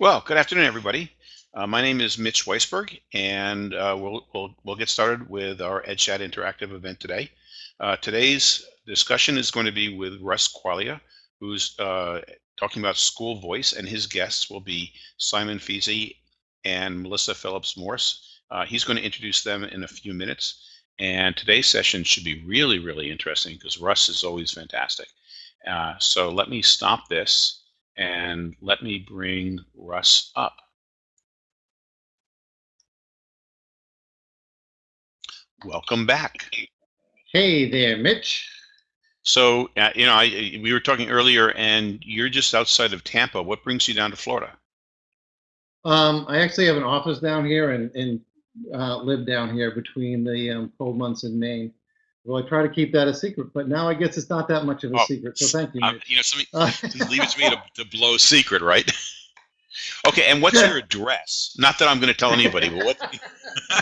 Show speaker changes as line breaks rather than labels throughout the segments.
Well, good afternoon, everybody. Uh, my name is Mitch Weisberg, and uh, we'll, we'll, we'll get started with our EdChat interactive event today. Uh, today's discussion is going to be with Russ Quaglia, who's uh, talking about school voice, and his guests will be Simon Feasey and Melissa Phillips Morse. Uh, he's going to introduce them in a few minutes, and today's session should be really, really interesting because Russ is always fantastic. Uh, so let me stop this and let me bring Russ up. Welcome back.
Hey there, Mitch.
So, uh, you know, I, we were talking earlier, and you're just outside of Tampa. What brings you down to Florida?
Um, I actually have an office down here and, and uh, live down here between the um, cold months in Maine. Well, I try to keep that a secret, but now I guess it's not that much of a oh, secret. So thank you. Um,
you know, something, leave it to me to, to blow secret, right? okay, and what's your address? Not that I'm going to tell anybody, but what?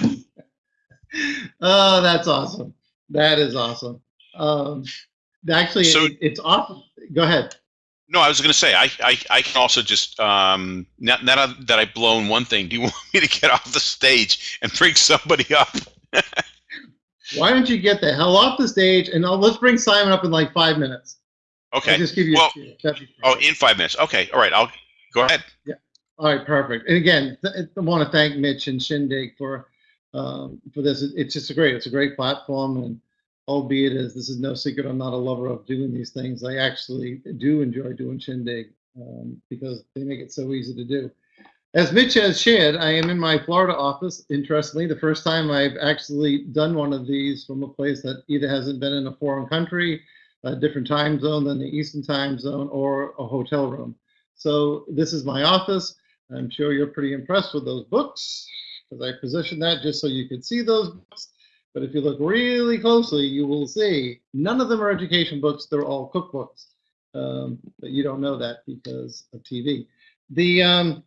oh, that's awesome. That is awesome. Um, actually, so, it, it's awesome. Go ahead.
No, I was going to say I, I, I can also just um, now, now that I've blown one thing, do you want me to get off the stage and bring somebody up?
Why don't you get the hell off the stage and I'll, let's bring Simon up in like five minutes.
Okay. I'll just give you. Well, oh, in five minutes. Okay. All right. I'll go ahead.
Yeah. All right. Perfect. And again, I want to thank Mitch and Shindig for um, for this. It's just a great. It's a great platform, and albeit as this is no secret, I'm not a lover of doing these things. I actually do enjoy doing Shindig um, because they make it so easy to do. As Mitch has shared, I am in my Florida office. Interestingly, the first time I've actually done one of these from a place that either hasn't been in a foreign country, a different time zone than the Eastern time zone, or a hotel room. So this is my office. I'm sure you're pretty impressed with those books because I positioned that just so you could see those books. But if you look really closely, you will see none of them are education books. They're all cookbooks. Um, but you don't know that because of TV. The um,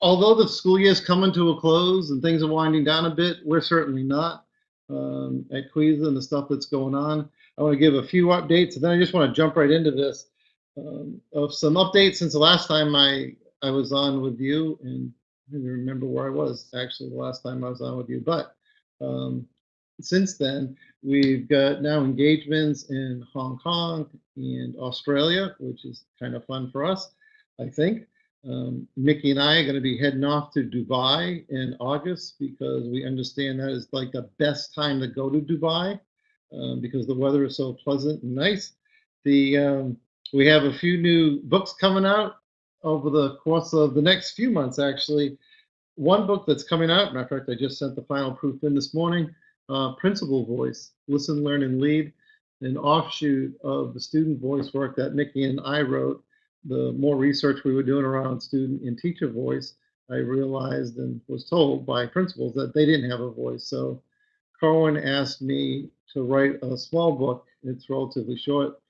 although the school year is coming to a close and things are winding down a bit, we're certainly not um, at Queesa and the stuff that's going on. I want to give a few updates, and then I just want to jump right into this um, of some updates since the last time I I was on with you, and I don't remember where I was actually the last time I was on with you, but um, since then we've got now engagements in Hong Kong and Australia, which is kind of fun for us, I think. Um, Mickey and I are going to be heading off to Dubai in August because we understand that is like the best time to go to Dubai um, because the weather is so pleasant and nice. The um, we have a few new books coming out over the course of the next few months. Actually, one book that's coming out. Matter of fact, I just sent the final proof in this morning. Uh, Principal Voice: Listen, Learn, and Lead, an offshoot of the student voice work that Mickey and I wrote the more research we were doing around student and teacher voice, I realized and was told by principals that they didn't have a voice. So Corwin asked me to write a small book. It's relatively short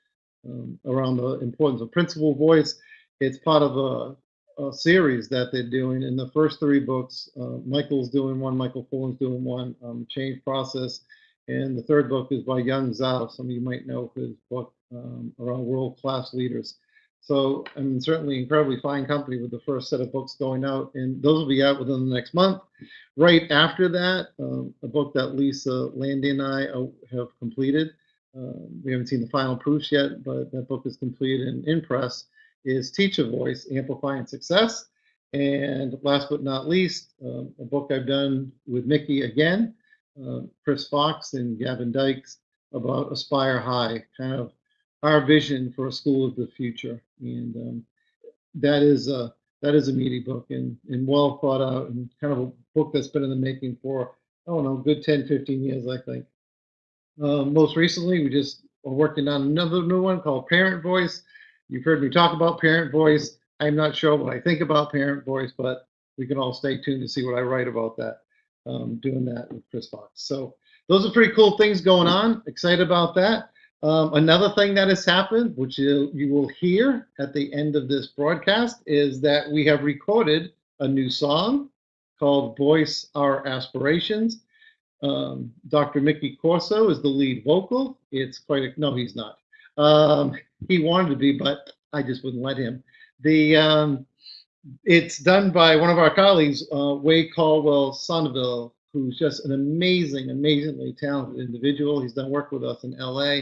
um, around the importance of principal voice. It's part of a, a, series that they're doing. In the first three books, uh, Michael's doing one, Michael Fullan's doing one, um, Change Process. And the third book is by Yong Zhao. Some of you might know his book um, around world-class leaders. So I'm certainly incredibly fine company with the first set of books going out, and those will be out within the next month. Right after that, um, a book that Lisa Lande and I uh, have completed. Uh, we haven't seen the final proofs yet, but that book is completed and in press. Is Teacher Voice Amplifying Success? And last but not least, uh, a book I've done with Mickey again, uh, Chris Fox and Gavin Dykes about Aspire High, kind of our vision for a school of the future, and um, that is a that is a meaty book and, and well thought out and kind of a book that's been in the making for I don't know good 10 15 years I think. Uh, most recently, we just are working on another new one called Parent Voice. You've heard me talk about Parent Voice. I'm not sure what I think about Parent Voice, but we can all stay tuned to see what I write about that. Um, doing that with Chris Fox. So those are pretty cool things going on. Excited about that. Um, another thing that has happened, which you, you will hear at the end of this broadcast, is that we have recorded a new song called Voice Our Aspirations. Um, Dr. Mickey Corso is the lead vocal. It's quite a, no, he's not. Um, he wanted to be, but I just wouldn't let him. The um, it's done by one of our colleagues, uh, Wade Caldwell Sonneville, who's just an amazing, amazingly talented individual. He's done work with us in LA,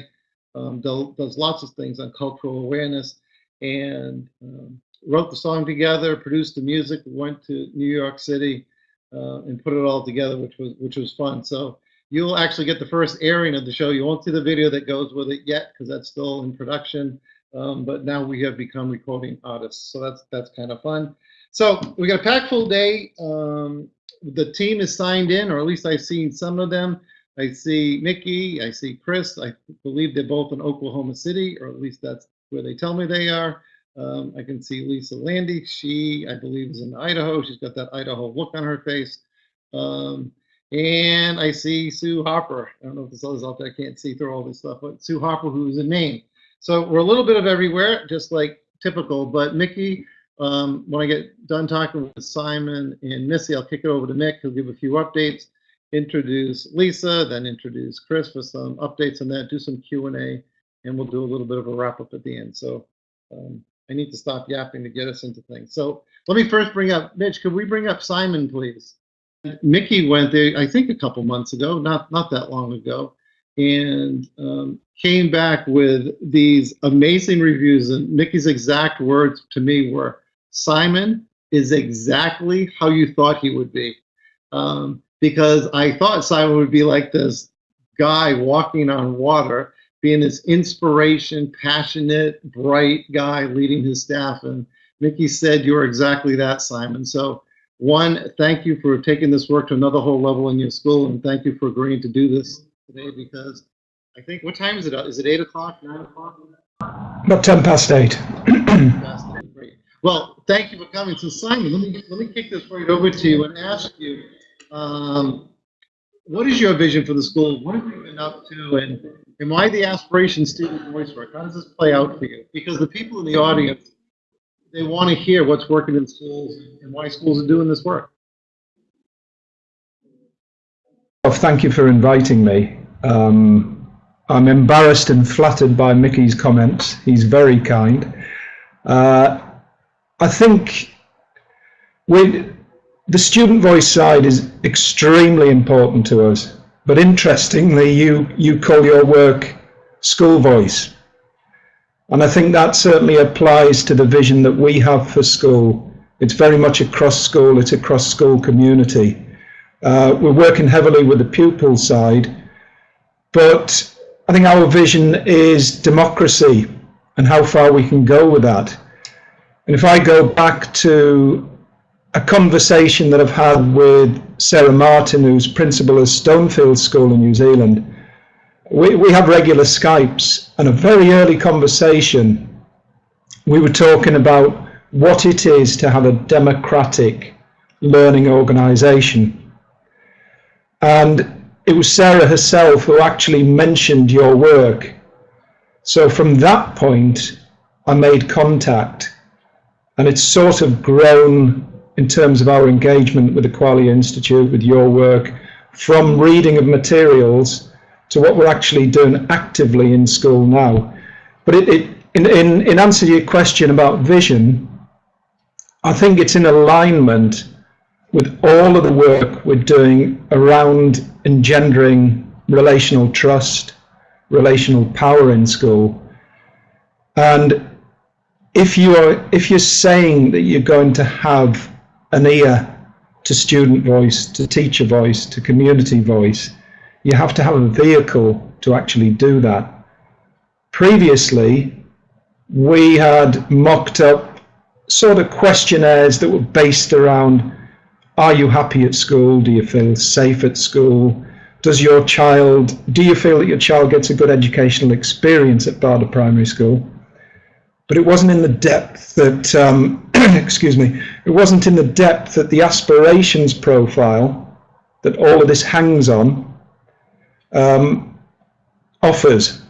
um, does lots of things on cultural awareness, and um, wrote the song together, produced the music, went to New York City, uh, and put it all together, which was which was fun. So you'll actually get the first airing of the show. You won't see the video that goes with it yet because that's still in production. Um, but now we have become recording artists, so that's that's kind of fun. So we got a packed full day. Um, the team is signed in, or at least I've seen some of them. I see Mickey, I see Chris. I believe they're both in Oklahoma City, or at least that's where they tell me they are. Um, I can see Lisa Lande. She, I believe, is in Idaho. She's got that Idaho look on her face. Um, and I see Sue Harper. I don't know if there's others out there. I can't see through all this stuff, but Sue Harper, who's a name. So we're a little bit of everywhere, just like typical. But Mickey, um, when I get done talking with Simon and Missy, I'll kick it over to Mick. He'll give a few updates, introduce Lisa, then introduce Chris for some updates on that, do some Q&A, and we'll do a little bit of a wrap up at the end. So um, I need to stop yapping to get us into things. So let me first bring up, Mitch, could we bring up Simon, please? Mickey went there, I think a couple months ago, not, not that long ago, and um, came back with these amazing reviews. And Mickey's exact words to me were, Simon is exactly how you thought he would be. Um, because I thought Simon would be like this guy walking on water, being this inspiration, passionate, bright guy leading his staff. And Mickey said, You're exactly that, Simon. So, one, thank you for taking this work to another whole level in your school, and thank you for agreeing to do this today because I think, what time is it? Is it 8 o'clock, 9 o'clock?
About 10 past 8.
Well, thank you for coming. So, Simon, let me let me kick this right over to you and ask you, um, what is your vision for the school? What have you been up to, and and why the aspiration student voice work? How does this play out for you? Because the people in the audience, they want to hear what's working in schools and why schools are doing this work.
Well, thank you for inviting me. Um, I'm embarrassed and flattered by Mickey's comments. He's very kind. Uh, I think with the student voice side is extremely important to us. But interestingly, you, you call your work school voice. And I think that certainly applies to the vision that we have for school. It's very much across school, it's across school community. Uh, we're working heavily with the pupil side, but I think our vision is democracy and how far we can go with that. And if I go back to a conversation that I've had with Sarah Martin, who's principal of Stonefield School in New Zealand, we, we have regular Skypes and a very early conversation, we were talking about what it is to have a democratic learning organisation. And it was Sarah herself who actually mentioned your work. So from that point, I made contact and it's sort of grown in terms of our engagement with the Quaglia Institute, with your work, from reading of materials to what we're actually doing actively in school now. But it, it, in, in, in answer to your question about vision, I think it's in alignment with all of the work we're doing around engendering relational trust, relational power in school. And if you are if you're saying that you're going to have an ear to student voice, to teacher voice, to community voice, you have to have a vehicle to actually do that. Previously, we had mocked up sort of questionnaires that were based around are you happy at school? Do you feel safe at school? Does your child, do you feel that your child gets a good educational experience at Barda Primary School? but it wasn't in the depth that, um, excuse me, it wasn't in the depth that the aspirations profile that all of this hangs on um, offers.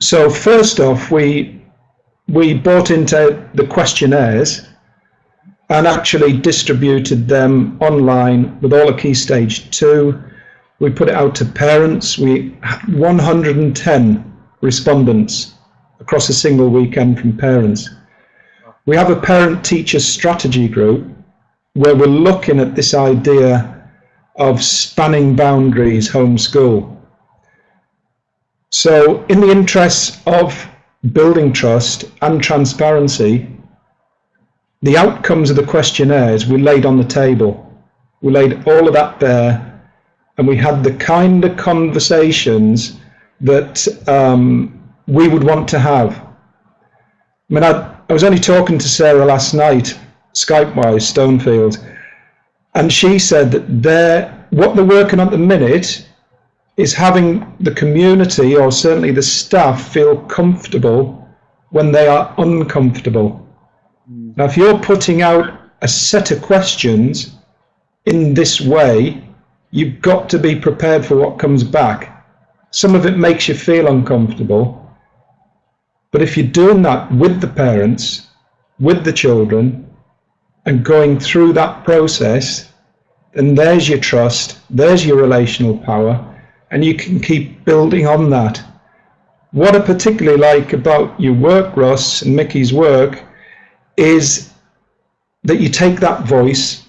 So first off, we we bought into the questionnaires and actually distributed them online with all of Key Stage 2. We put it out to parents. We had 110 respondents across a single weekend from parents. We have a parent teacher strategy group where we're looking at this idea of spanning boundaries homeschool. So, in the interests of building trust and transparency, the outcomes of the questionnaires we laid on the table. We laid all of that there, and we had the kind of conversations that um, we would want to have. I mean, I, I was only talking to Sarah last night, Skype-wise, Stonefield, and she said that they're, what they're working on at the minute is having the community, or certainly the staff, feel comfortable when they are uncomfortable. Hmm. Now, if you're putting out a set of questions in this way, you've got to be prepared for what comes back. Some of it makes you feel uncomfortable. But if you're doing that with the parents, with the children, and going through that process, then there's your trust, there's your relational power, and you can keep building on that. What I particularly like about your work, Ross, and Mickey's work, is that you take that voice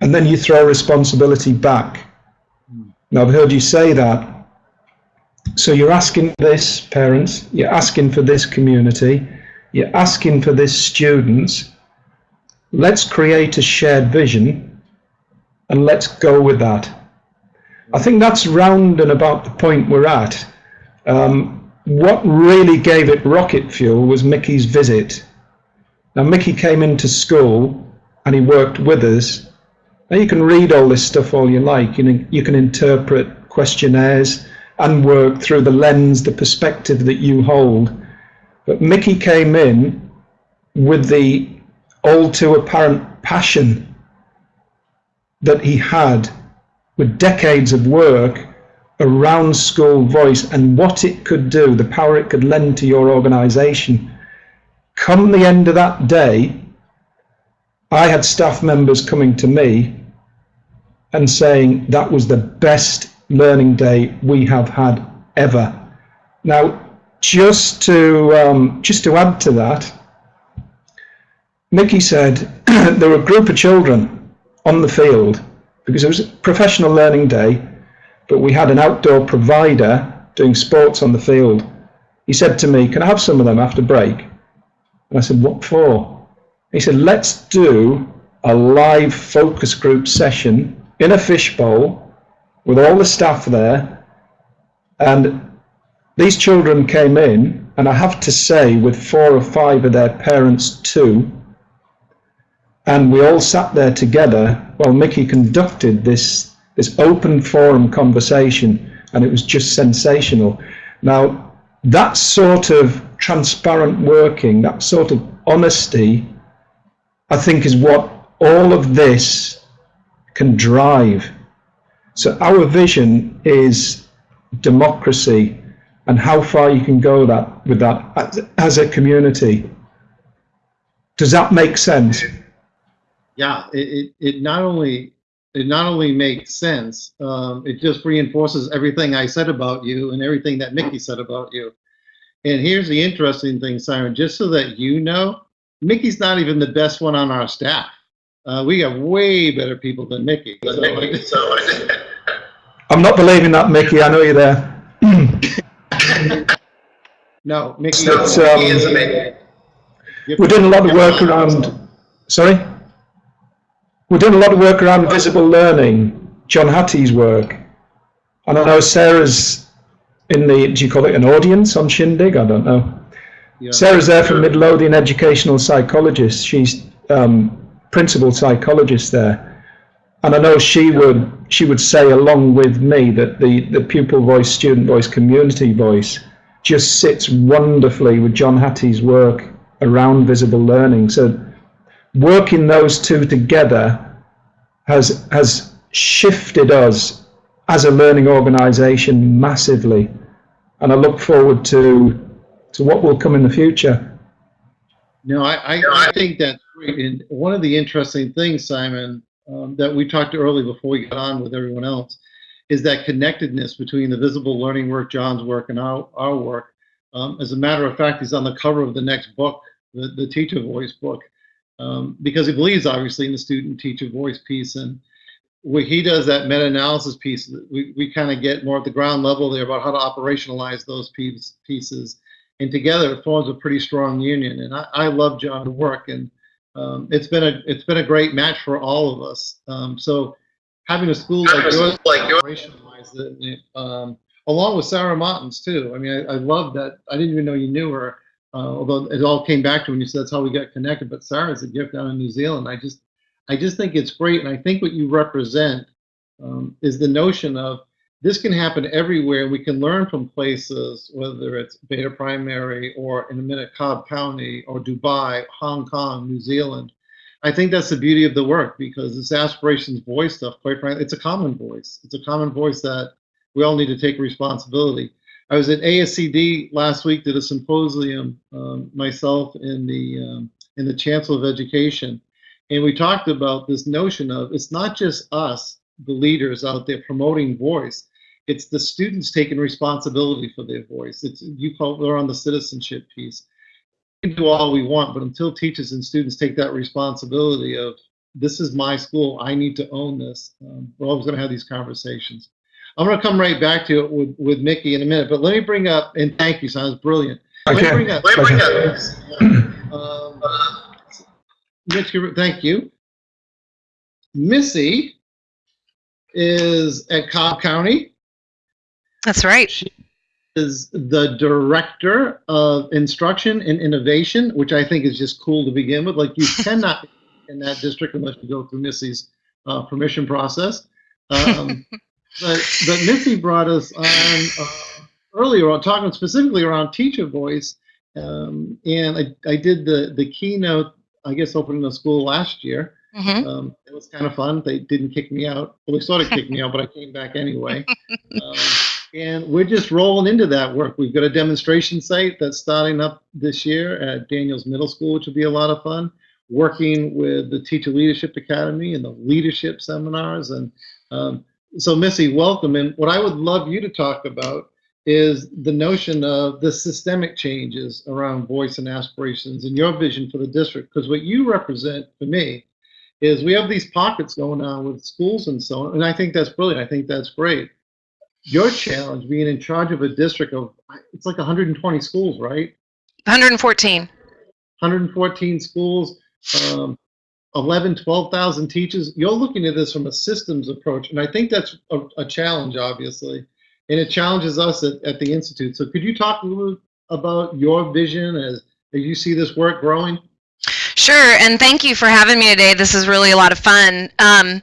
and then you throw responsibility back. Now, I've heard you say that. So you're asking this, parents, you're asking for this community, you're asking for this students. Let's create a shared vision and let's go with that. I think that's round and about the point we're at. Um, what really gave it rocket fuel was Mickey's visit. Now, Mickey came into school and he worked with us. Now, you can read all this stuff all you like. You, know, you can interpret questionnaires and work through the lens, the perspective that you hold. But Mickey came in with the all too apparent passion that he had with decades of work around school voice and what it could do, the power it could lend to your organization. Come the end of that day, I had staff members coming to me and saying that was the best learning day we have had ever. Now, just to um, just to add to that, Mickey said there were a group of children on the field because it was a professional learning day, but we had an outdoor provider doing sports on the field. He said to me, "Can I have some of them after break?" And I said, "What for?" He said, "Let's do a live focus group session in a fishbowl with all the staff there. And these children came in, and I have to say, with four or five of their parents too. And we all sat there together while Mickey conducted this, this open forum conversation, and it was just sensational. Now, that sort of transparent working, that sort of honesty, I think is what all of this can drive so our vision is democracy and how far you can go that with that as a community. Does that make sense?
Yeah, it, it, it not only it not only makes sense, um, it just reinforces everything I said about you and everything that Mickey said about you. And here's the interesting thing, Simon, just so that you know, Mickey's not even the best one on our staff. Uh, we got way better people than Mickey. So, so
I'm not believing that, Mickey. I know you're there.
no, Mickey.
But, um, we're doing a lot of work around. Sorry. We're doing a lot of work around visible learning. John Hattie's work, and I know Sarah's in the. Do you call it an audience on Shindig? I don't know. Yeah. Sarah's there from Midlothian Educational Psychologist. She's um, principal psychologist there and I know she would she would say along with me that the the pupil voice, student voice, community voice just sits wonderfully with John Hattie's work around visible learning. So working those two together has has shifted us as a learning organization massively and I look forward to to what will come in the future.
No, I, I, I think that's great. And one of the interesting things, Simon, um, that we talked earlier before we got on with everyone else is that connectedness between the visible learning work, John's work, and our, our work. Um, as a matter of fact, he's on the cover of the next book the, the teacher voice book, um, because he believes obviously in the student teacher voice piece. And where he does that meta-analysis piece, we, we kind of get more at the ground level there about how to operationalize those piece, pieces. And together it forms a pretty strong union. And I, I love John's work and um, it's been a it's been a great match for all of us. Um, so having a school like yours, like um, along with Sarah Martins too. I mean, I, I love that. I didn't even know you knew her, uh, although it all came back to when you said that's how we got connected. But Sarah's a gift down in New Zealand. I just, I just think it's great, and I think what you represent um, is the notion of this can happen everywhere. We can learn from places, whether it's Beta Primary or in a minute Cobb County or Dubai, Hong Kong, New Zealand. I think that's the beauty of the work because this aspirations voice stuff, quite frankly, it's a common voice. It's a common voice that we all need to take responsibility. I was at ASCD last week, did a symposium, um, myself in the um, and the Chancellor of Education, and we talked about this notion of it's not just us, the leaders out there promoting voice. It's the students taking responsibility for their voice. It's you call they're on the citizenship piece. We can do all we want, but until teachers and students take that responsibility of this is my school, I need to own this. Um, we're always going to have these conversations. I'm going to come right back to it with, with Mickey in a minute, but let me bring up, and thank you, sounds brilliant. Let
Okay.
me bring up, let me bring up, um, Mitch, thank you. Missy is at Cobb County,
That's right.
She is the director of instruction and innovation, which I think is just cool to begin with. Like you cannot in that district unless you go through Missy's uh, permission process. Um, but but Missy brought us on uh, earlier on talking specifically around teacher voice, um, and I, I did the the keynote. I guess opening the school last year.
hmm
Um, it was kind of fun. They didn't kick me out. Well, they sort of kicked me out, but I came back anyway. And we're just rolling into that work. We've got a demonstration site that's starting up this year at Daniell's Middle School, which will be a lot of fun. Working with the Teacher Leadership Academy and the leadership seminars. And um, so, Missy, welcome. And what I would love you to talk about is the notion of the systemic changes around voice and aspirations and your vision for the district. Because what you represent for me is we have these pockets going on with schools and so on. And I think that's brilliant. I think that's great. Your challenge being in charge of a district of, it's like 120 schools, right?
114.
114 schools, um, 11, 12,000 teachers. You're looking at this from a systems approach. And I think that's a, a challenge, obviously. And it challenges us at, at the Institute. So could you talk a little about your vision as, as you see this work growing?
Sure, and thank you for having me today. This is really a lot of fun. Um,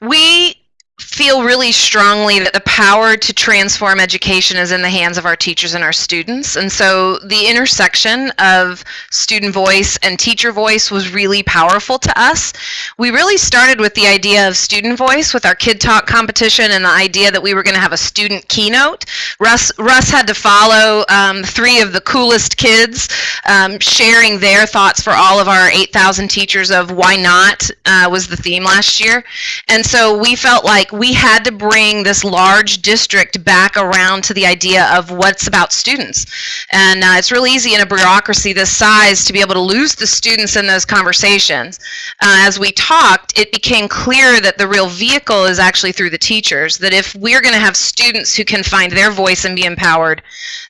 we feel really strongly that the power to transform education is in the hands of our teachers and our students. And so the intersection of student voice and teacher voice was really powerful to us. We really started with the idea of student voice with our Kid Talk competition and the idea that we were going to have a student keynote. Russ, Russ had to follow um, three of the coolest kids um, sharing their thoughts for all of our 8,000 teachers of why not uh, was the theme last year. And so we felt like we had to bring this large district back around to the idea of what's about students. And uh, it's really easy in a bureaucracy this size to be able to lose the students in those conversations. Uh, as we talked, it became clear that the real vehicle is actually through the teachers, that if we're going to have students who can find their voice and be empowered,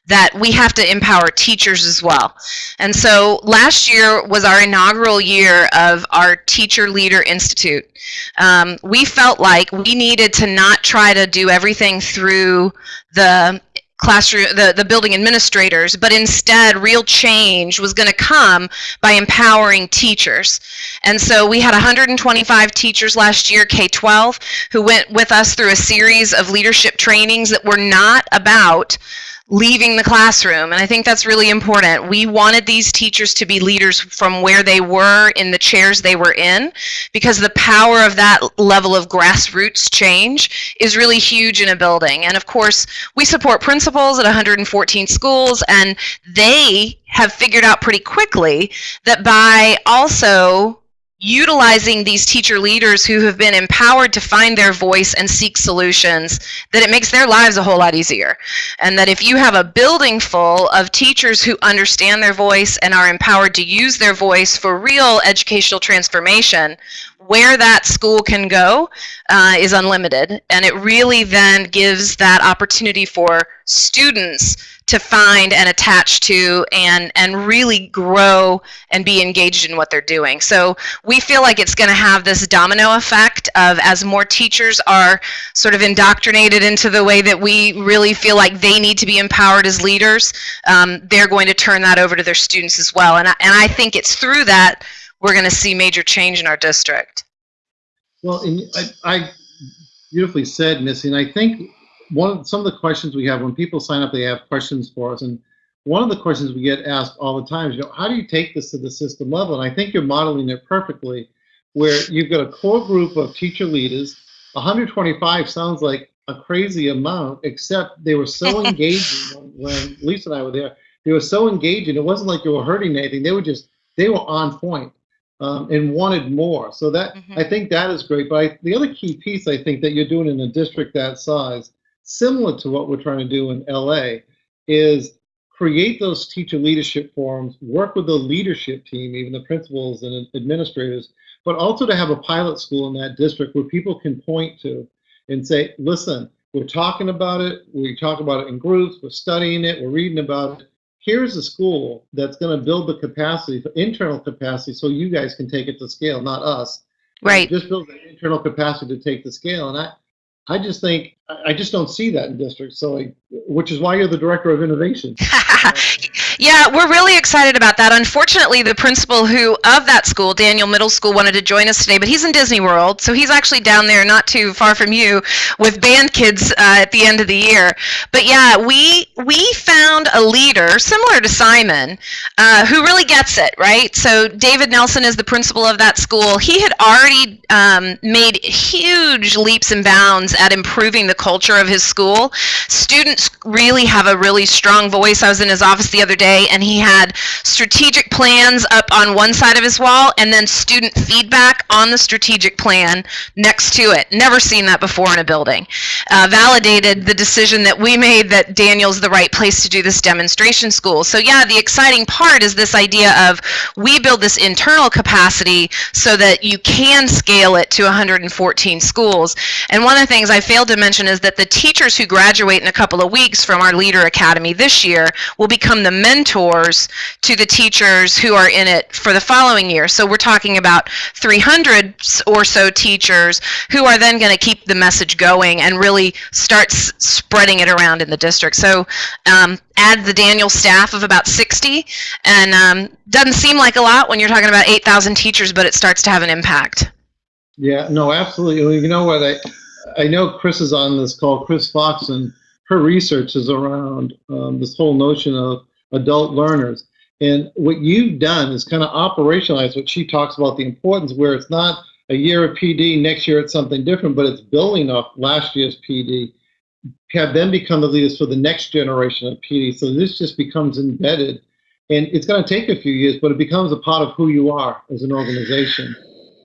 that we have to empower teachers as well. And so last year was our inaugural year of our Teacher Leader Institute. Um, we felt like we needed to not try to do everything through the classroom the, the building administrators but instead real change was going to come by empowering teachers. And so we had 125 teachers last year k-12 who went with us through a series of leadership trainings that were not about leaving the classroom. And I think that's really important. We wanted these teachers to be leaders from where they were in the chairs they were in because the power of that level of grassroots change is really huge in a building. And of course, we support principals at 114 schools and they have figured out pretty quickly that by also utilizing these teacher leaders who have been empowered to find their voice and seek solutions, that it makes their lives a whole lot easier. And that if you have a building full of teachers who understand their voice and are empowered to use their voice for real educational transformation, where that school can go uh, is unlimited. And it really then gives that opportunity for students to find and attach to and and really grow and be engaged in what they're doing. So we feel like it's going to have this domino effect of as more teachers are sort of indoctrinated into the way that we really feel like they need to be empowered as leaders, um, they're going to turn that over to their students as well. And I, and I think it's through that we're going to see major change in our district.
Well, and I, I beautifully said, Missy, and I think one of some of the questions we have when people sign up, they have questions for us, and one of the questions we get asked all the time is, you know, how do you take this to the system level? And I think you're modeling it perfectly, where you've got a core group of teacher leaders. 125 sounds like a crazy amount, except they were so engaging when, Lisa and I were there. They were so engaging. It wasn't like they were hurting anything. They were just they were on point um, and wanted more. So that
Mhm.
I think that is great. But I, the other key piece I think that you're doing in a district that size, similar to what we're trying to do in LA, is create those teacher leadership forums, work with the leadership team, even the principals and administrators, but also to have a pilot school in that district where people can point to and say, listen, we're talking about it, we talk about it in groups, we're studying it, we're reading about it. Here's a school that's going to build the capacity, for internal capacity, so you guys can take it to scale, not us.
Right.
Just build the internal capacity to take the scale. And I, I just think, I just don't see that in districts. So, which is why you're the director of innovation.
yeah, we're really excited about that. Unfortunately, the principal who of that school, Daniell Middle School, wanted to join us today, but he's in Disney World, so he's actually down there, not too far from you, with band kids uh, at the end of the year. But yeah, we we found a leader similar to Simon, uh, who really gets it, right? So David Nelson is the principal of that school. He had already um, made huge leaps and bounds at improving the culture of his school. Students really have a really strong voice. I was in his office the other day, and he had strategic plans up on one side of his wall, and then student feedback on the strategic plan next to it. Never seen that before in a building. Uh, validated the decision that we made that Daniell's the right place to do this demonstration school. So yeah, the exciting part is this idea of we build this internal capacity so that you can scale it to 114 schools. And one of the things I failed to mention is that the teachers who graduate in a couple of weeks from our Leader Academy this year will become the mentors to the teachers who are in it for the following year. So we're talking about 300 or so teachers who are then going to keep the message going and really start spreading it around in the district. So um, add the Daniell staff of about 60, and um, doesn't seem like a lot when you're talking about 8,000 teachers, but it starts to have an impact.
Yeah, no, absolutely. You know what? I I know Chris is on this call, Chris Fox, and her research is around um, this whole notion of adult learners. And what you've done is kind of operationalize what she talks about the importance, where it's not a year of PD, next year it's something different, but it's building off last year's PD. Have them become the leaders for the next generation of PD. So this just becomes embedded. And it's going to take a few years, but it becomes a part of who you are as an organization.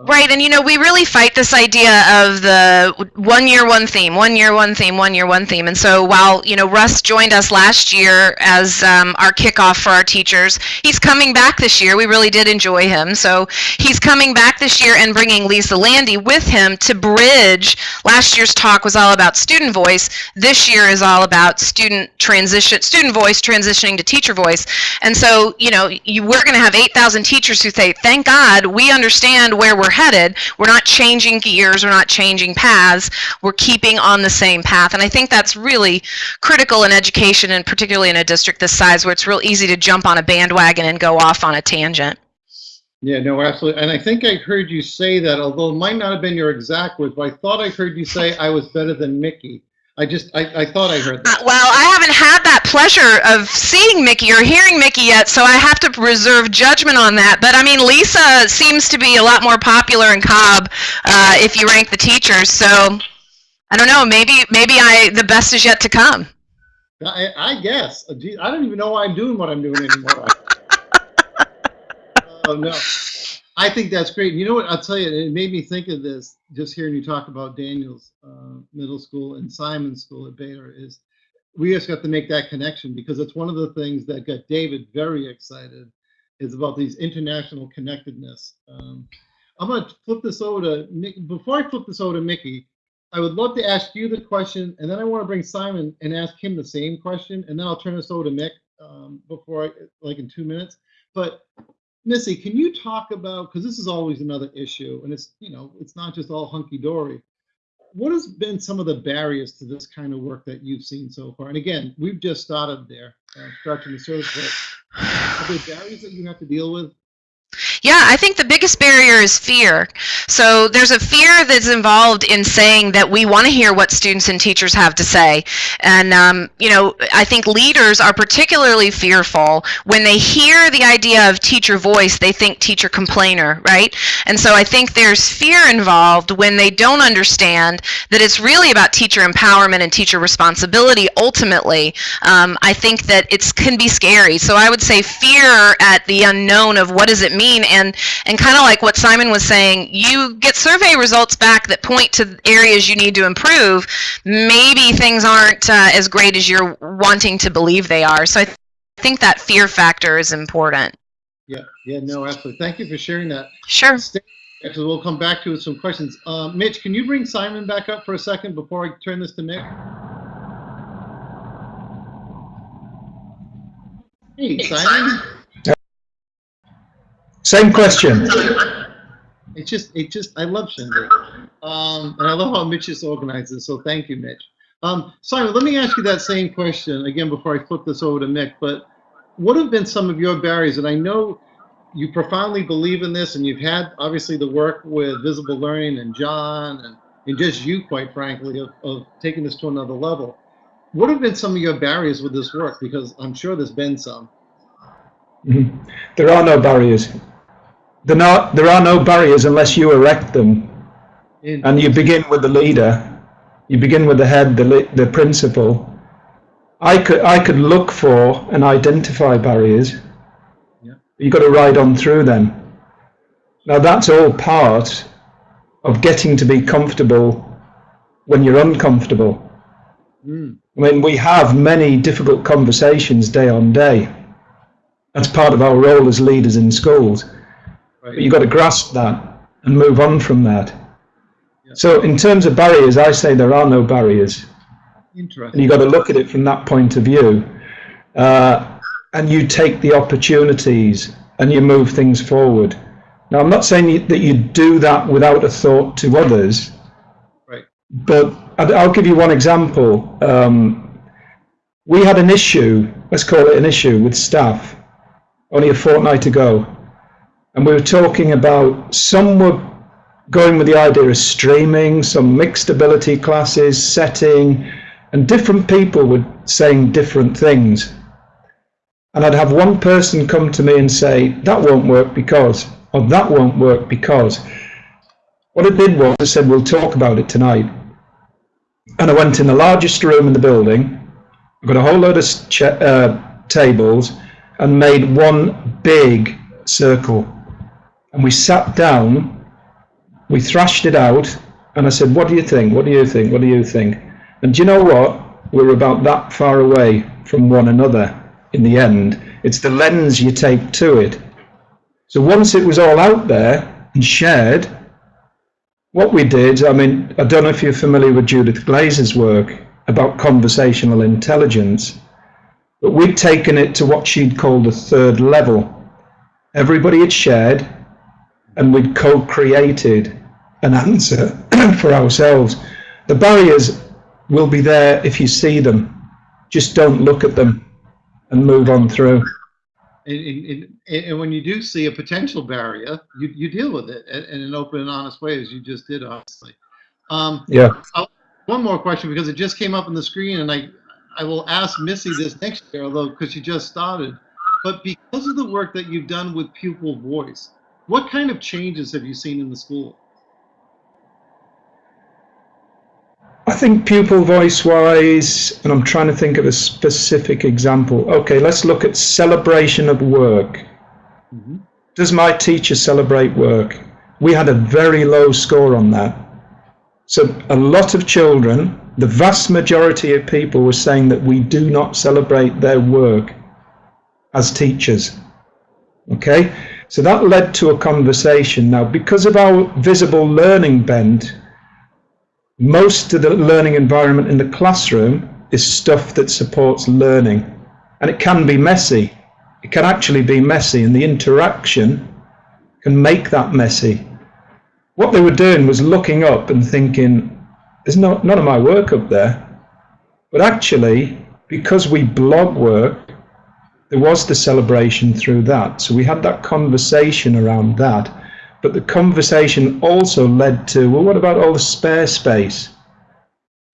Right, and you know, we really fight this idea of the one year, one theme, one year, one theme, one year, one theme. And so while, you know, Russ joined us last year as um, our kickoff for our teachers, he's coming back this year. We really did enjoy him. So he's coming back this year and bringing Lisa Lande with him to bridge. Last year's talk was all about student voice. This year is all about student transition, student voice transitioning to teacher voice. And so, you know, you, we're going to have 8,000 teachers who say, thank God we understand where we're headed. We're not changing gears, we're not changing paths, we're keeping on the same path. And I think that's really critical in education, and particularly in a district this size where it's real easy to jump on a bandwagon and go off on a tangent.
Yeah, no, absolutely. And I think I heard you say that, although it might not have been your exact words, but I thought I heard you say I was better than Mickey. I just, I, I thought I heard
Uh,
that.
well, I haven't had that pleasure of seeing Mickey or hearing Mickey yet, so I have to reserve judgment on that. But I mean, Lisa seems to be a lot more popular in Cobb uh, if you rank the teachers. So I don't know. Maybe maybe I the best is yet to come.
I, I guess. Uh, I don't even know why I'm doing what I'm doing anymore. oh, no. I think that's great. You know what? I'll tell you, it made me think of this just hearing you talk about Daniell's uh, middle school and Simon's school at Baylor. Is we just got to make that connection because it's one of the things that got David very excited is about these international connectedness. Um, I'm going to flip this over to Mick. Before I flip this over to Mickey, I would love to ask you the question, and then I want to bring Simon and ask him the same question, and then I'll turn this over to Mick um, before I, like in two minutes. But Missy, can you talk about because this is always another issue, and it's you know it's not just all hunky dory. What has been some of the barriers to this kind of work that you've seen so far? And again, we've just started there, uh, scratching the surface. But are there barriers that you have to deal with?
Yeah, I think the biggest barrier is fear. So there's a fear that's involved in saying that we want to hear what students and teachers have to say. And, um, you know, I think leaders are particularly fearful when they hear the idea of teacher voice, they think teacher complainer, right? And so I think there's fear involved when they don't understand that it's really about teacher empowerment and teacher responsibility ultimately. Um, I think that it can be scary. So I would say fear at the unknown of what does it mean and and kind of like what Simon was saying, you get survey results back that point to areas you need to improve. Maybe things aren't uh, as great as you're wanting to believe they are. So I th- think that fear factor is important.
Yeah, yeah, no, absolutely. Thank you for sharing that.
Sure.
Stay- Actually, we'll come back to it with some questions. Uh, Mitch, can you bring Simon back up for a second before I turn this to Nick? Hey, Simon.
Same question.
It's just, it just, I love Shindig. Um, and I love how Mitch is organized this, so thank you, Mitch. Um, Simon, let me ask you that same question again before I flip this over to Mick, but what have been some of your barriers? And I know you profoundly believe in this and you've had obviously the work with visible learning and John and, and just you, quite frankly, of, of taking this to another level. What have been some of your barriers with this work? Because I'm sure there's been some.
Mhm. There are no barriers. There, not, there are no barriers unless you erect them.
And,
you begin with the leader. You begin with the head, the, the principal. I could, I could look for and identify barriers.
Yeah.
You've got to ride on through them. Now that's all part of getting to be comfortable when you're uncomfortable.
Mm,
I mean, we have many difficult conversations day on day. That's part of our role as leaders in schools. But you've got to grasp that and move on from that.
Yeah.
So, in terms of barriers, I say there are no barriers. And you've got to look at it from that point of view. Uh, and you take the opportunities and you move things forward. Now, I'm not saying that you do that without a thought to others,
Right.
but I'll give you one example. Um, we had an issue, let's call it an issue, with staff only a fortnight ago. And we were talking about some were going with the idea of streaming, some mixed ability classes, setting, and different people were saying different things. And I'd have one person come to me and say, that won't work because, or that won't work because. What I did was I said, we'll talk about it tonight. And I went in the largest room in the building, I got a whole load of uh, tables, and made one big circle. And we sat down, we thrashed it out, and I said, What do you think? What do you think? What do you think? And do you know what? We're about that far away from one another in the end. It's the lens you take to it. So once it was all out there and shared, what we did, I mean, I don't know if you're familiar with Judith Glaser's work about conversational intelligence, but we'd taken it to what she'd called the third level. Everybody had shared, and we'd co created an answer for ourselves. The barriers will be there if you see them, just don't look at them and move on through.
And, and, and, when you do see a potential barrier, you, you deal with it in, an open and honest way, as you just did, obviously. Um,
Yeah.
one more question because it just came up on the screen, and I I will ask Missy this next year, although because she just started. But because of the work that you've done with pupil voice, what kind of changes have you seen in the school?
I think pupil voice wise, and I'm trying to think of a specific example. Okay, let's look at celebration of work. Mm-hmm. Does my teacher celebrate work? We had a very low score on that. So a lot of children, the vast majority of people were saying that we do not celebrate their work as teachers. Okay, so that led to a conversation. Now, because of our visible learning bend, most of the learning environment in the classroom is stuff that supports learning. And it can be messy. It can actually be messy, and the interaction can make that messy. What they were doing was looking up and thinking, there's no, none of my work up there. But actually, because we blog work, there was the celebration through that. So we had that conversation around that. But the conversation also led to, well, what about all the spare space?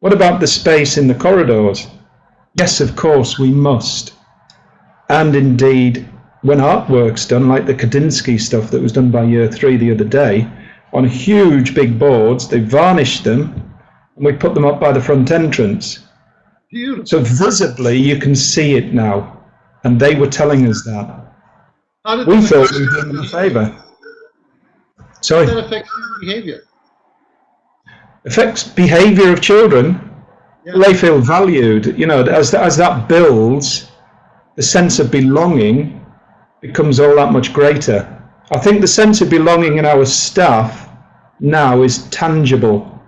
What about the space in the corridors? Yes, of course, we must. And indeed, when artwork's done, like the Kandinsky stuff that was done by year three the other day, on huge big boards, they varnished them and we put them up by the front entrance.
Beautiful.
So visibly, you can see it now. And they were telling us that.
How
We thought we did them a favour.
how
Sorry.
did that affect behavior?
affects behavior of children.
Yeah.
They feel valued. You know, as as that builds, the sense of belonging becomes all that much greater. I think the sense of belonging in our staff now is tangible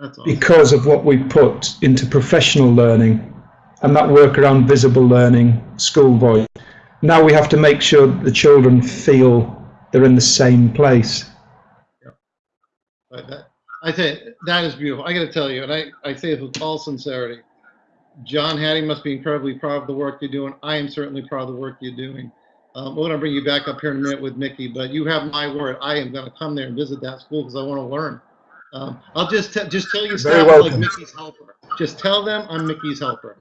awesome.
because of what we put into professional learning and that work around visible learning, school voice. Now we have to make sure that the children feel they're in the same place.
But that, I say that is beautiful. I got to tell you, and I, I say this with all sincerity. John Hattie must be incredibly proud of the work you're doing. I am certainly proud of the work you're doing. Um, we're going to bring you back up here in a minute with Mickey, but you have my word. I am going to come there and visit that school because I want to learn. Um, I'll just just tell you staff like. Mickey's helper. Just tell them I'm Mickey's helper.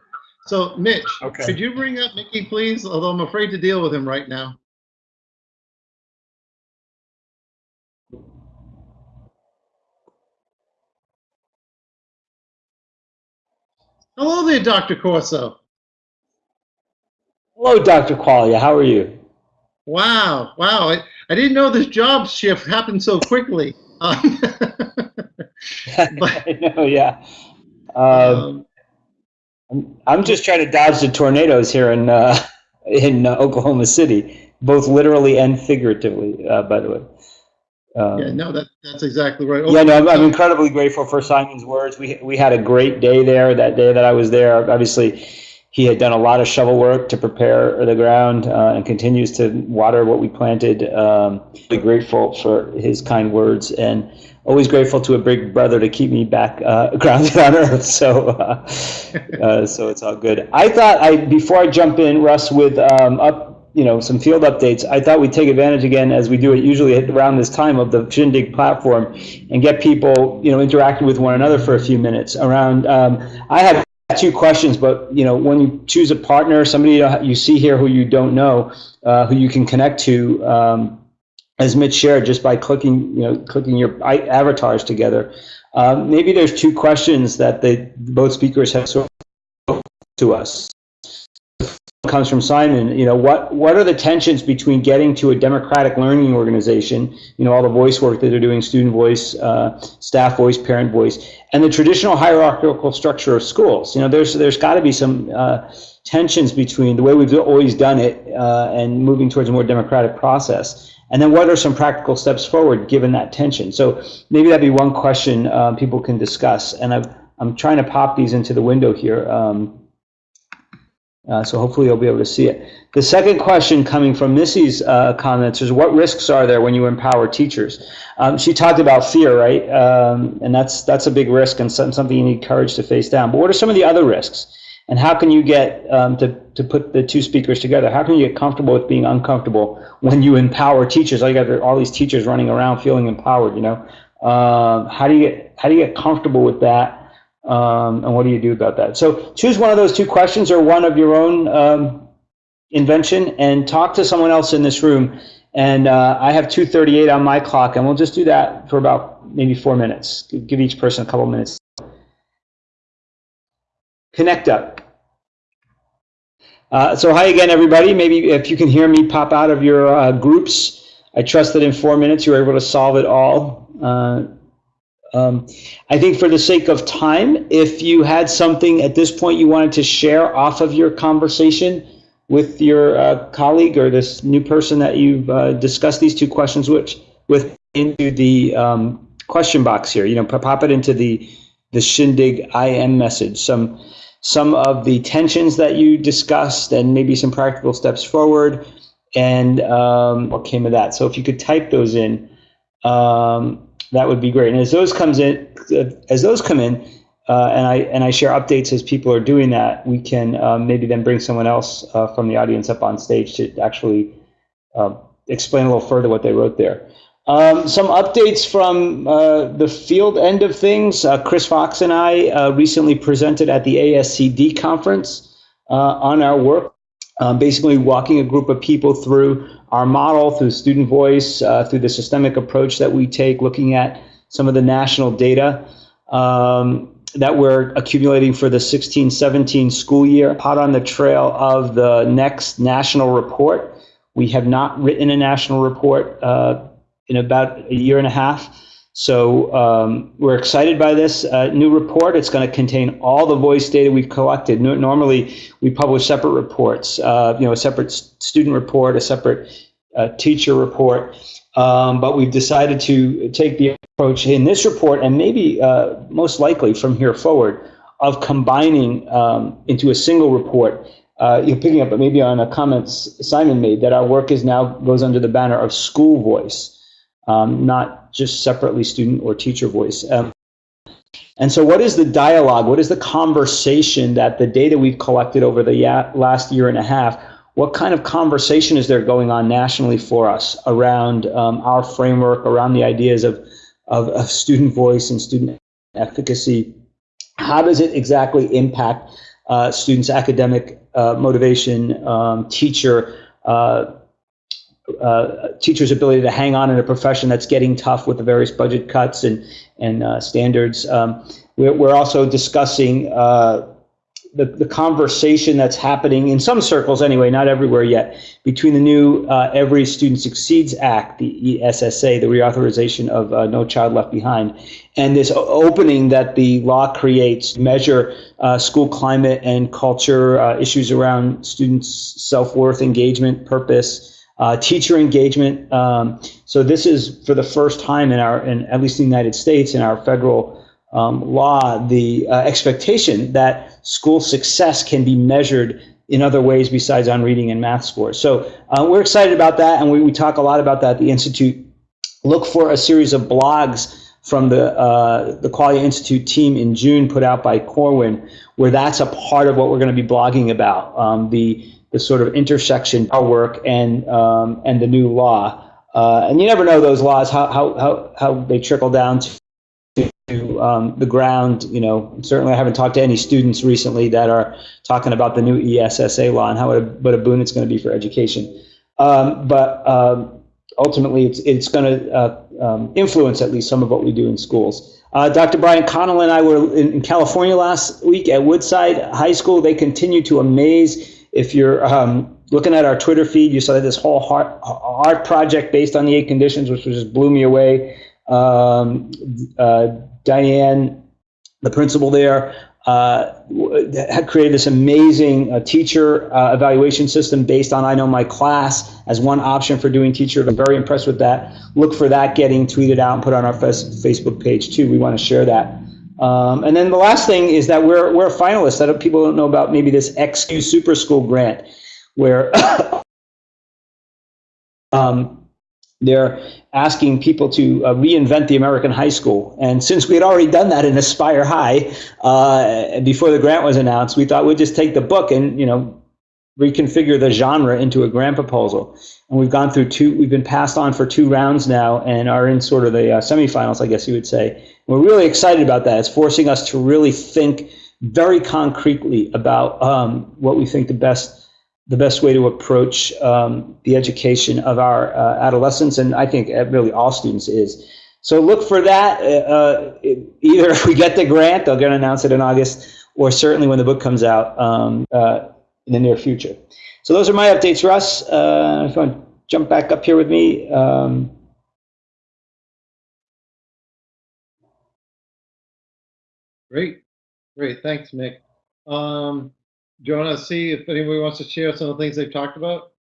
So, Mitch,
Okay.
could you bring up Mickey, please? Although I'm afraid to deal with him right now. Hello there, Dr. Corso.
Hello, Dr. Quaglia. How are you?
Wow, wow. I, I didn't know this job shift happened so quickly. Um, But-
I know, yeah. Um,
um,
I'm- I'm just trying to dodge the tornadoes here in uh, in uh, Oklahoma City, both literally and figuratively. Uh, by the way. Um,
yeah, no, that, that's exactly right.
Yeah, no, I'm, I'm incredibly grateful for Simon's words. We we had a great day there that day that I was there. Obviously, he had done a lot of shovel work to prepare the ground uh, and continues to water what we planted. Um, really grateful for his kind words and always grateful to a big brother to keep me back uh, grounded on earth. So, uh, uh, so it's all good. I thought I before I jump in, Russ, with um, up you know some field updates. I thought we'd take advantage again, as we do it usually around this time of the Shindig platform, and get people you know interacting with one another for a few minutes. Around, um, I have two questions, but you know when you choose a partner, somebody you see here who you don't know, uh, who you can connect to. Um, as Mitch shared, just by clicking, you know, clicking your avatars together, um, maybe there's two questions that they both speakers have sort of to us comes from Simon. You know, what what are the tensions between getting to a democratic learning organization? You know, all the voice work that they're doing, student voice, uh, staff voice, parent voice, and the traditional hierarchical structure of schools. You know, there's there's got to be some uh, tensions between the way we've always done it uh, and moving towards a more democratic process. And then, what are some practical steps forward given that tension? So maybe that'd be one question uh, people can discuss. And I've, I'm trying to pop these into the window here. Um, uh, so hopefully you'll be able to see it. The second question coming from Missy's uh, comments is what risks are there when you empower teachers? Um, she talked about fear, right? Um, and that's that's a big risk and some, something you need courage to face down. But what are some of the other risks? And how can you get um, to, to put the two speakers together? How can you get comfortable with being uncomfortable when you empower teachers? You got all these teachers running around feeling empowered, you know? Um, how do you get how do you get comfortable with that? Um, and what do you do about that? So choose one of those two questions or one of your own um, invention and talk to someone else in this room. And uh, I have 2:38 on my clock, and we'll just do that for about maybe four minutes. Give each person a couple minutes. Connect up. Uh, so hi again, everybody. Maybe if you can hear me pop out of your uh, groups I trust that in four minutes you were able to solve it all. Uh, um, I think for the sake of time, if you had something at this point you wanted to share off of your conversation with your uh, colleague or this new person that you've uh, discussed these two questions with, with into the um, question box here, you know, pop it into the the Shindig IM message. Some some of the tensions that you discussed and maybe some practical steps forward and um, what came of that. So if you could type those in, um, that would be great. And as those comes in, as those come in, uh, and I and I share updates as people are doing that, we can um, maybe then bring someone else uh, from the audience up on stage to actually uh, explain a little further what they wrote there. Um, some updates from uh, the field end of things. Uh, Chris Fox and I uh, recently presented at the ASCD conference uh, on our work, um, basically walking a group of people through our model, through student voice, uh, through the systemic approach that we take, looking at some of the national data um, that we're accumulating for the 16-17 school year. Hot on the trail of the next national report. We have not written a national report uh, in about a year and a half. So um, we're excited by this uh, new report. It's going to contain all the voice data we've collected. No, normally, we publish separate reports. Uh, you know, a separate student report, a separate uh, teacher report. Um, but we've decided to take the approach in this report, and maybe uh, most likely from here forward, of combining um, into a single report. Uh, you're picking up but maybe on a comment Simon made that our work is now goes under the banner of school voice um, not just separately student or teacher voice. Um, and so what is the dialogue? What is the conversation that the data we've collected over the last year and a half, what kind of conversation is there going on nationally for us around um, our framework, around the ideas of, of, of, student voice and student efficacy? How does it exactly impact uh, students' academic uh, motivation, um, teacher uh, uh, teachers' ability to hang on in a profession that's getting tough with the various budget cuts and and uh, standards. Um, we're, we're also discussing uh, the the conversation that's happening in some circles anyway, not everywhere yet, between the new uh, Every Student Succeeds Act, the ESSA, the reauthorization of uh, No Child Left Behind, and this opening that the law creates measure uh, school climate and culture issues around students' self worth, engagement, purpose. Uh, teacher engagement. Um, so this is for the first time in our, in at least the United States, in our federal um, law, the uh, expectation that school success can be measured in other ways besides on reading and math scores. So uh, we're excited about that, and we, we talk a lot about that at the Institute. Look for a series of blogs from the uh, the Quaglia Institute team in June, put out by Corwin, where that's a part of what we're going to be blogging about. Um, the the sort of intersection our work and um, and the new law. Uh, and you never know those laws how how how, how they trickle down to, to um, the ground. You know, certainly I haven't talked to any students recently that are talking about the new ESSA law and how what a, what a boon it's going to be for education. Um, but um, ultimately, it's it's going to uh, um, influence at least some of what we do in schools. Uh, Dr. Brian Connell and I were in, in California last week at Woodside High School. They continue to amaze if you're um, looking at our Twitter feed, you saw this whole art, art project based on the eight conditions, which just blew me away. Um, uh, Diane, the principal there, uh, had created this amazing uh, teacher uh, evaluation system based on I Know My Class as one option for doing teacher. I'm very impressed with that. Look for that getting tweeted out and put on our Facebook page too. We want to share that. Um, and then the last thing is that we're, we're a finalist. Don't, people don't know about maybe this XQ Super School grant where um, they're asking people to uh, reinvent the American high school. And since we had already done that in Aspire High uh, before the grant was announced, we thought we'd just take the book and, you know, reconfigure the genre into a grant proposal. And we've gone through two, we've been passed on for two rounds now and are in sort of the uh, semifinals, I guess you would say. We're really excited about that. It's forcing us to really think very concretely about um, what we think the best the best way to approach um, the education of our uh, adolescents, and I think uh, really all students is. So look for that. Uh, uh either if we get the grant, they're going to announce it in August, or certainly when the book comes out um, uh, in the near future. So those are my updates, Russ. Uh, if you want to jump back up here with me? Um,
Great, great, thanks, Mick. Um, do you want to see if anybody wants to share some of the things they've talked about?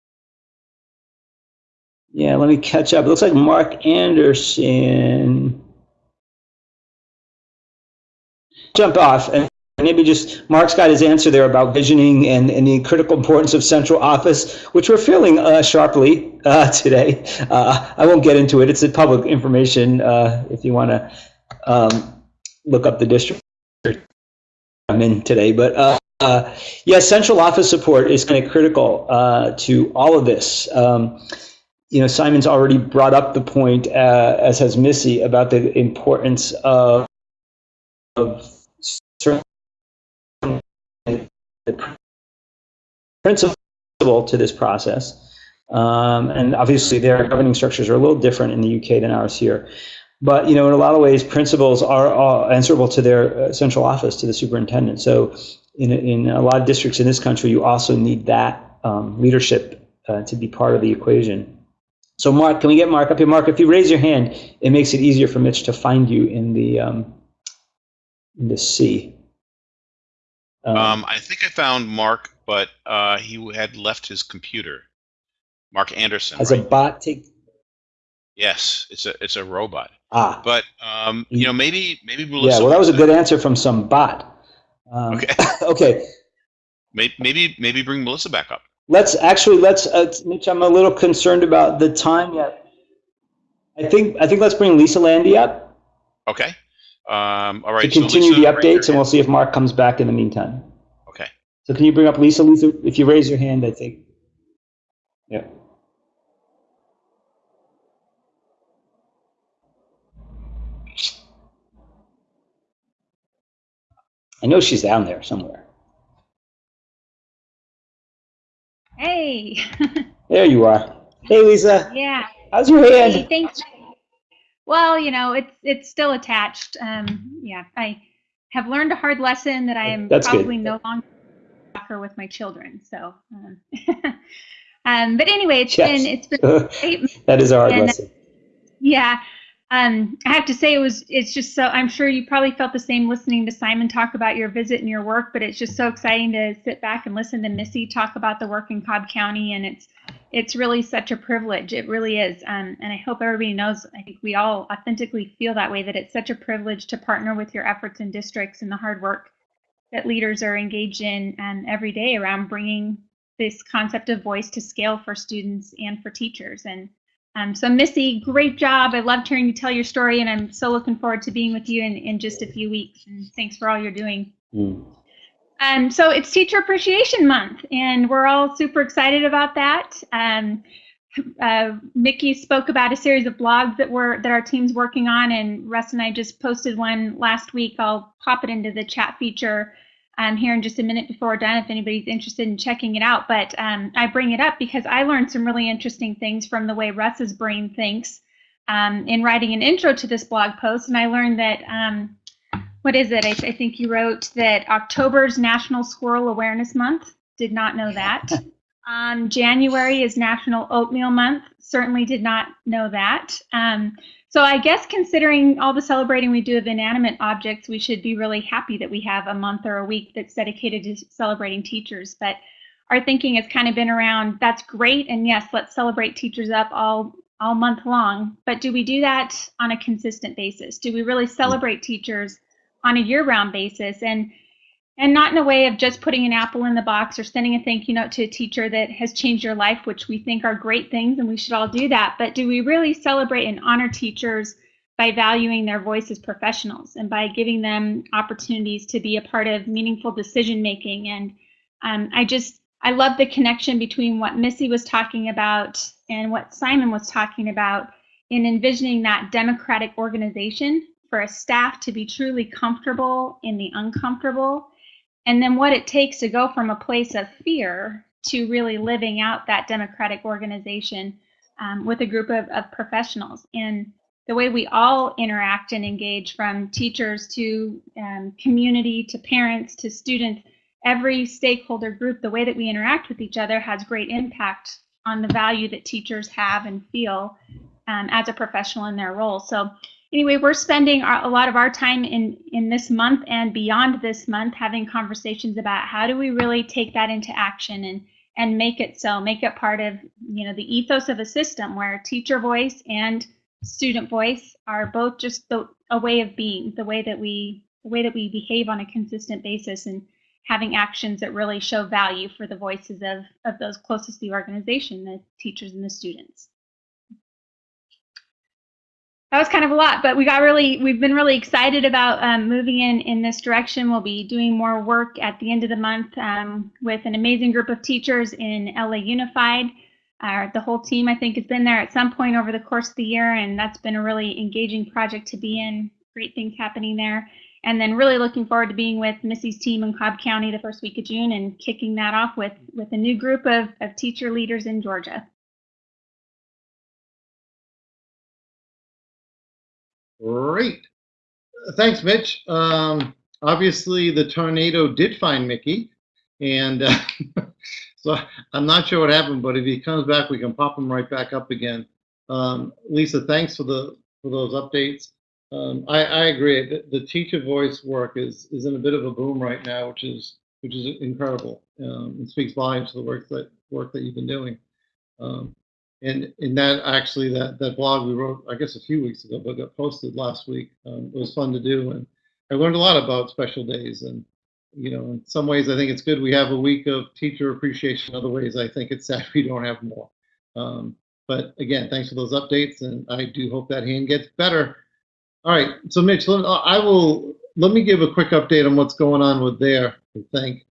yeah, let me catch up. It looks like Mark Anderson jump off and maybe just Mark's got his answer there about visioning and, and the critical importance of central office, which we're feeling uh, sharply uh, today. Uh, I won't get into it. It's a public information uh, if you want to um, look up the district I'm in today. But uh, uh, yeah, central office support is kind of critical to all of this. Um, you know, Simon's already brought up the point, as has Missy, about the importance of, of the principal to this process. Um, and obviously, their governing structures are a little different in the UK than ours here. But you know, in a lot of ways, principals are, answerable to their uh, central office, to the superintendent. So, in in a lot of districts in this country, you also need that um, leadership uh, to be part of the equation. So, Mark, can we get Mark up here? Mark, if you raise your hand, it makes it easier for Mitch to find you in the um, in the C.
Um, I think I found Mark, but uh, he had left his computer. Mark Anderson.
as a bot take
yes, it's a it's a robot.
ah
But um, you know, maybe maybe
yeah.
Melissa.
Well, that was a good answer from some bot. Um,
Okay.
okay.
Maybe, maybe maybe bring Melissa back up.
Let's actually let's uh, Mitch. I'm a little concerned about the time yet. I think I think let's bring Lisa Lande up
Okay. Um, all right.
to
so
continue
Lisa,
the
raise your
updates, and we'll see if Mark comes back in the meantime.
Okay.
So can you bring up Lisa? Lisa, if you raise your hand, I think. Yeah. I know she's down there somewhere.
Hey,
There you are. Hey, Lisa.
yeah.
How's your
Hey,
hand?
thanks. Well, you know, it's it's still attached. Um, yeah, I have learned a hard lesson that I am
That's good.
probably no longer talker with my children. So, um, um, but anyway, it's
Yes.
been it's been great.
that is a hard
And-
lesson.
Yeah. Um, I have to say it was it's just so I'm sure you probably felt the same listening to Simon talk about your visit and your work, but it's just so exciting to sit back and listen to Missy talk about the work in Cobb County and it's it's really such a privilege. It really is. Um, and I hope everybody knows I think we all authentically feel that way that it's such a privilege to partner with your efforts in districts and the hard work that leaders are engaged in um, every day around bringing this concept of voice to scale for students and for teachers. And um, so, Missy, great job. I loved hearing you tell your story, and I'm so looking forward to being with you in, in just a few weeks. And thanks for all you're doing.
Mm.
Um, so, it's Teacher Appreciation Month, and we're all super excited about that. Um, uh, Mickey spoke about a series of blogs that we're that our team's working on, and Russ and I just posted one last week. I'll pop it into the chat feature um, here in just a minute before we're done if anybody's interested in checking it out. But um, I bring it up because I learned some really interesting things from the way Russ's brain thinks um, in writing an intro to this blog post. And I learned that, um, what is it? I, I think you wrote that October's National Squirrel Awareness Month. Did not know that. Um, January is National Oatmeal Month. Certainly did not know that. Um, so I guess considering all the celebrating we do of inanimate objects, we should be really happy that we have a month or a week that's dedicated to celebrating teachers. But our thinking has kind of been around that's great, and yes, let's celebrate teachers up all all month long. But do we do that on a consistent basis? Do we really celebrate teachers on a year-round basis? And and not in a way of just putting an apple in the box or sending a thank you note to a teacher that has changed your life, which we think are great things and we should all do that. But do we really celebrate and honor teachers by valuing their voice as professionals and by giving them opportunities to be a part of meaningful decision making? And um, I just, I love the connection between what Missy was talking about and what Simon was talking about in envisioning that democratic organization for a staff to be truly comfortable in the uncomfortable and then what it takes to go from a place of fear to really living out that democratic organization um, with a group of, of professionals and the way we all interact and engage from teachers to um, community to parents to students every stakeholder group the way that we interact with each other has great impact on the value that teachers have and feel um, as a professional in their role. So anyway, we're spending a lot of our time in in this month and beyond this month having conversations about how do we really take that into action and and make it so, make it part of you know the ethos of a system where teacher voice and student voice are both just the, a way of being, the way that we the way that we behave on a consistent basis and having actions that really show value for the voices of, of those closest to the organization, the teachers and the students. That was kind of a lot, but we got really, we've been really excited about um, moving in in this direction. We'll be doing more work at the end of the month um, with an amazing group of teachers in LA Unified. Uh, the whole team, I think, has been there at some point over the course of the year, and that's been a really engaging project to be in. Great things happening there. And then really looking forward to being with Missy's team in Cobb County the first week of June and kicking that off with, with a new group of, of teacher leaders in Georgia.
Great. Thanks, Mitch. Um, obviously, the tornado did find Mickey, and uh, so I'm not sure what happened, but if he comes back, we can pop him right back up again. Um, Lisa, thanks for the for those updates. Um, I, I agree. The, the, teacher voice work is is in a bit of a boom right now, which is which is incredible. Um, it speaks volumes to the work that work that you've been doing. Um, and in that actually that that blog we wrote I guess a few weeks ago, but got posted last week. Um, it was fun to do, and I learned a lot about special days. And you know, in some ways I think it's good we have a week of teacher appreciation. In Other ways I think it's sad we don't have more. Um, but again, thanks for those updates, and I do hope that hand gets better. All right, so Mitch, let, I will let me give a quick update on what's going on with there. I think,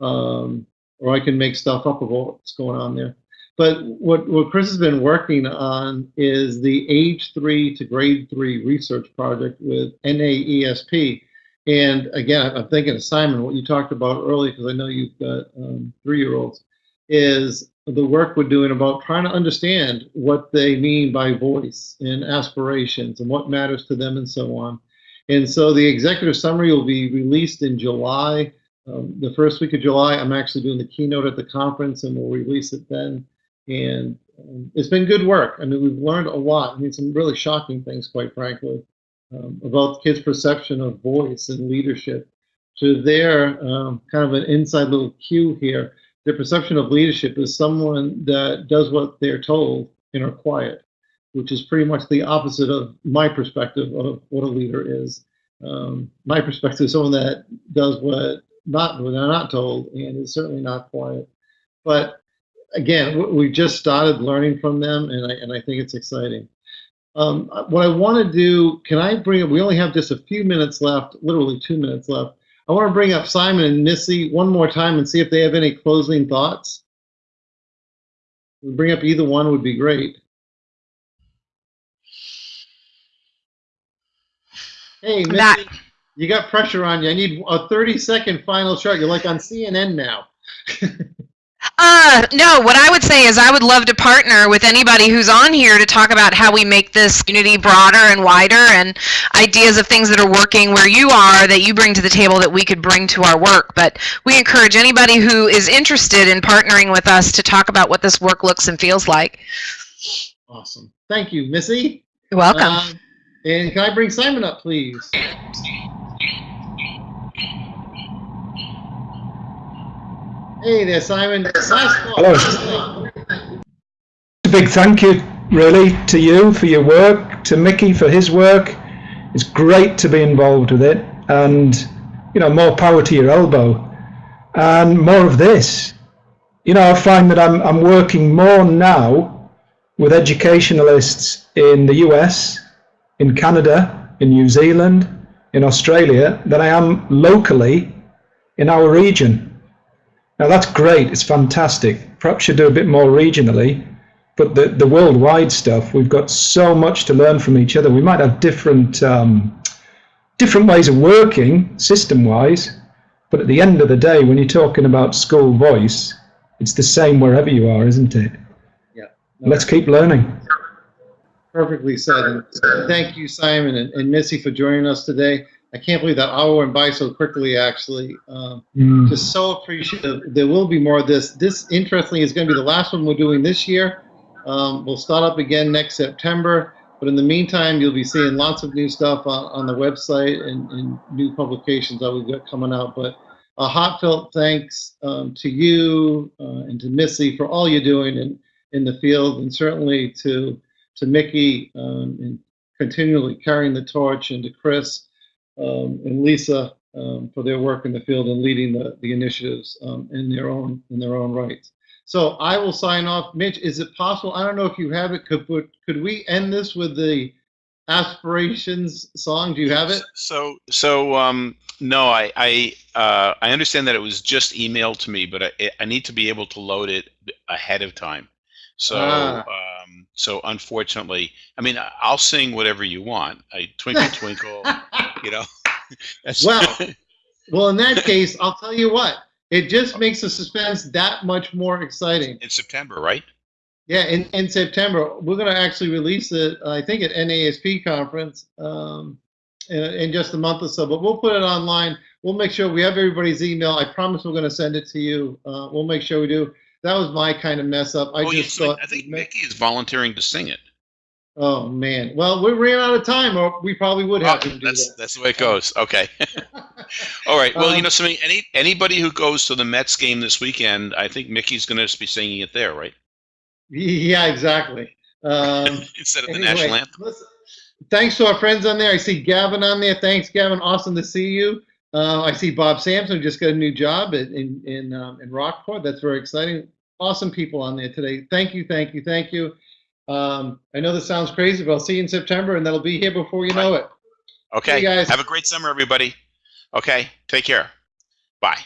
um, or I can make stuff up about what's going on there. But what, what Chris has been working on is the age three to grade three research project with NAESP. And again, I'm thinking of Simon, what you talked about earlier, because I know you've got um, three year olds, is the work we're doing about trying to understand what they mean by voice and aspirations and what matters to them and so on. And so the executive summary will be released in July. Um, the first week of July, I'm actually doing the keynote at the conference and we'll release it then. And it's been good work. I mean, we've learned a lot. I mean, some really shocking things, quite frankly, um, about kids' perception of voice and leadership. To their um, kind of an inside little cue here, their perception of leadership is someone that does what they're told and are quiet, which is pretty much the opposite of my perspective of what a leader is. Um, my perspective is someone that does what not what they're not told and is certainly not quiet. But again, we just started learning from them, and I, and I think it's exciting. Um, what I want to do, can I bring up, we only have just a few minutes left, literally two minutes left. I want to bring up Simon and Missy one more time and see if they have any closing thoughts. Bring up either one would be great. Hey, Missy, that you got pressure on you. I need a 30 second final shot. You're like on CNN now.
Uh, no, what I would say is I would love to partner with anybody who's on here to talk about how we make this community broader and wider and ideas of things that are working where you are that you bring to the table that we could bring to our work. But we encourage anybody who is interested in partnering with us to talk about what this work looks and feels like.
Awesome. Thank you, Missy.
You're welcome.
Um, and can I bring Simon up, please? Hey there, Simon.
Hello. A big thank you, really, to you for your work, to Mickey for his work. It's great to be involved with it, and you know, more power to your elbow, and more of this. You know, I find that I'm I'm working more now with educationalists in the US, in Canada, in New Zealand, in Australia than I am locally in our region. Now that's great, it's fantastic. Perhaps should do a bit more regionally, but the, the worldwide stuff, we've got so much to learn from each other. We might have different um, different ways of working system-wise, but at the end of the day, when you're talking about school voice, it's the same wherever you are, isn't it?
Yeah.
Let's keep learning.
Perfectly said. And thank you, Simon and, and Missy, for joining us today. I can't believe that hour went by so quickly. Actually, um,
Mm.
just so appreciative. There will be more of this. This, interestingly, is going to be the last one we're doing this year. Um, we'll start up again next September. But in the meantime, you'll be seeing lots of new stuff on, on the website and, and new publications that we've got coming out. But a heartfelt thanks um, to you uh, and to Missy for all you're doing in, in the field, and certainly to to Mickey um, and continually carrying the torch, and to Chris um, and Lisa um, for their work in the field and leading the, the initiatives um, in their own in their own rights. So I will sign off. Mitch, is it possible? I don't know if you have it. Could put, could we end this with the aspirations song? Do you have it?
So, so um, no, I I uh, I understand that it was just emailed to me, but I, I need to be able to load it ahead of time. So,
Ah.
Um, so unfortunately, I mean, I- I'll sing whatever you want. I twinkle twinkle, you know. That's-
Well, well, in that case, I'll tell you what. It just makes the suspense that much more exciting.
in September, right?
Yeah, in, in September, we're going to actually release it, I think, at NASP conference um, in, in just a month or so. But we'll put it online. We'll make sure we have everybody's email. I promise we're going to send it to you. Uh, we'll make sure we do. That was my kind of mess up. I
oh,
just thought.
I think Mickey is volunteering to sing it.
Oh man. Well, we ran out of time, or we probably would have
Oh,
to do
that's
that.
that's the way it goes. Okay. All right. Well, you
Um,
know, something. Any anybody who goes to the Mets game this weekend, I think Mickey's going to be singing it there, right?
Yeah, exactly. Um,
Instead of the national anthem.
listen, thanks to our friends on there. I see Gavin on there. Thanks, Gavin. Awesome to see you. Uh, I see Bob Sampson just got a new job at, in in um, in Rockport. That's very exciting. Awesome people on there today. Thank you, thank you, thank you. Um, I know this sounds crazy, but I'll see you in September, and that'll be here before you know it.
Okay.
guys.
Have a great summer, everybody. Okay. Take care. Bye.